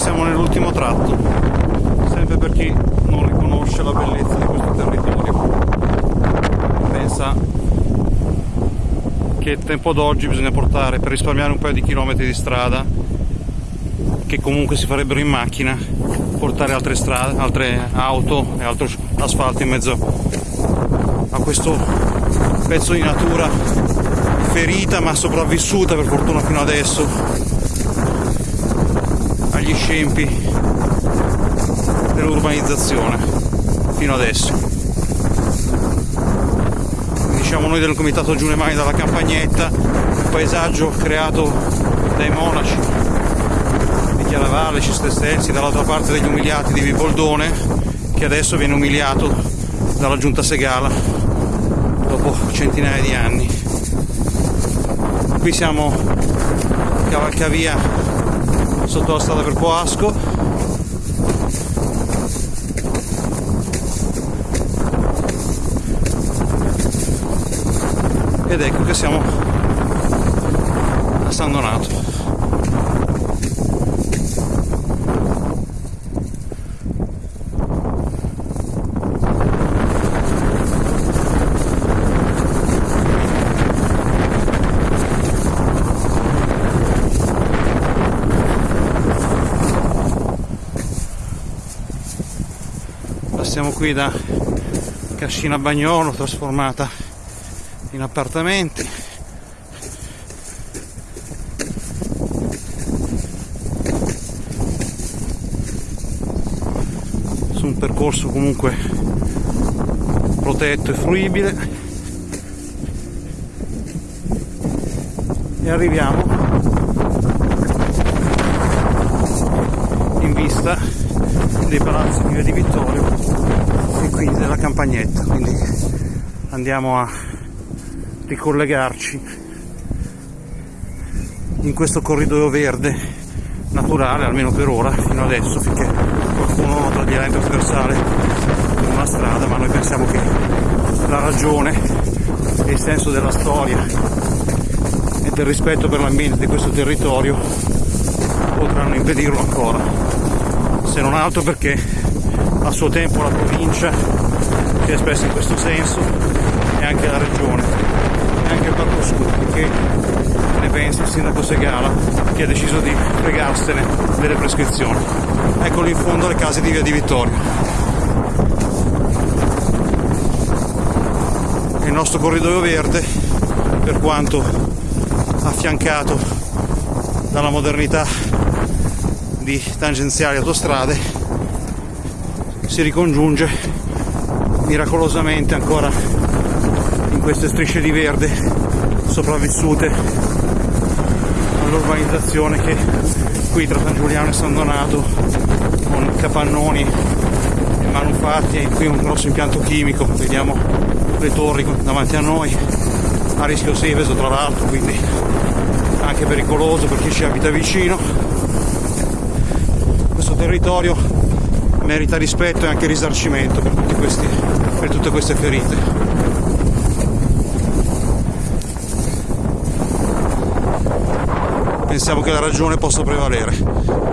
siamo nell'ultimo tratto, sempre per chi non riconosce la bellezza di questo territorio. Pensa che il tempo d'oggi bisogna portare per risparmiare un paio di chilometri di strada che comunque si farebbero in macchina, portare altre strade, altre auto e altro asfalto in mezzo a questo pezzo di natura ferita ma sopravvissuta per fortuna fino adesso agli scempi dell'urbanizzazione fino adesso. Diciamo noi del comitato Giune Mai dalla campagnetta, un paesaggio creato dai monaci di Chiaravalle, Cistercensi, dall'altra parte degli umiliati di Viboldone, che adesso viene umiliato dalla giunta Segala dopo centinaia di anni. Qui siamo cavalcavia sotto la strada per Poasco ed ecco che siamo a San Donato Passiamo qui da Cascina Bagnolo trasformata in appartamenti. Su un percorso comunque protetto e fruibile. E arriviamo in vista dei palazzi di Via di Vittorio e quindi della campagnetta. Quindi andiamo a ricollegarci in questo corridoio verde naturale almeno per ora fino adesso finché qualcuno toglierà in trasversale una strada ma noi pensiamo che la ragione e il senso della storia e del rispetto per l'ambiente di questo territorio potranno impedirlo ancora se non altro perché a suo tempo la provincia si è espressa in questo senso e anche la regione. E anche il Parco Sud che ne pensa il sindaco Segala che ha deciso di fregarsene delle prescrizioni. Eccolo in fondo le case di via di Vittorio. Il nostro corridoio verde per quanto affiancato dalla modernità di tangenziali autostrade si ricongiunge miracolosamente ancora in queste strisce di verde sopravvissute all'urbanizzazione che qui tra San Giuliano e San Donato con capannoni e manufatti e qui un grosso impianto chimico vediamo le torri davanti a noi a rischio Seveso tra l'altro quindi anche pericoloso per chi ci abita vicino territorio merita rispetto e anche risarcimento per, questi, per tutte queste ferite. Pensiamo che la ragione possa prevalere.